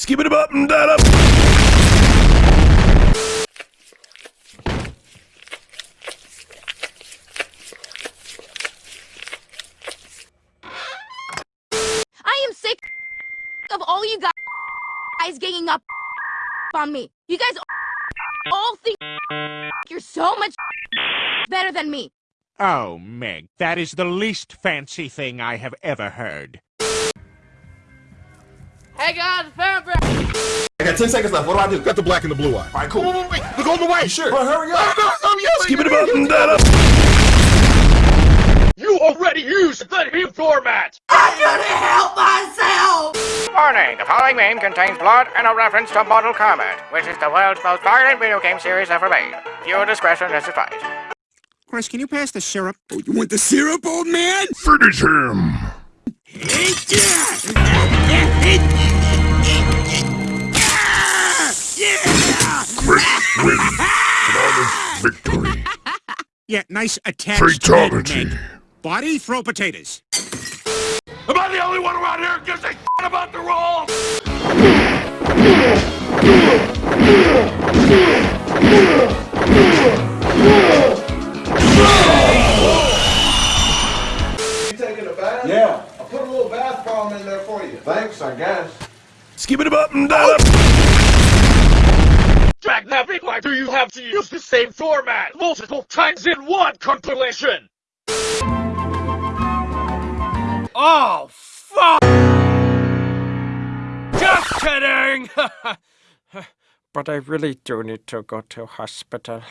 Skip it up and down up. I am sick of all you guys ganging up on me. You guys all think you're so much better than me. Oh, Meg, that is the least fancy thing I have ever heard. Hey guys, found I got 10 seconds left. What do I do? Got the black and the blue eye. All right, cool. Wait, wait, wait. Look on the way. Sure. Bro, hurry up. I'm yelling. Skip it up and down up. You already used the new format. I couldn't help myself. Warning, the following meme contains blood and a reference to Mortal Kombat, which is the world's most violent video game series ever made. Viewer discretion is advised. Chris, can you pass the syrup? Oh, you want the syrup, old man? Finish him. Victory. Yeah, nice attack. head, Fatality. Meg. Body, throw potatoes. Am I the only one around here who gives a shit about the rules? You taking a bath? Yeah. I put a little bath bomb in there for you. Thanks, I guess. Skip it up and down why do you have to use the same format multiple times in one compilation? Oh, fuck! Just kidding! But I really do need to go to hospital.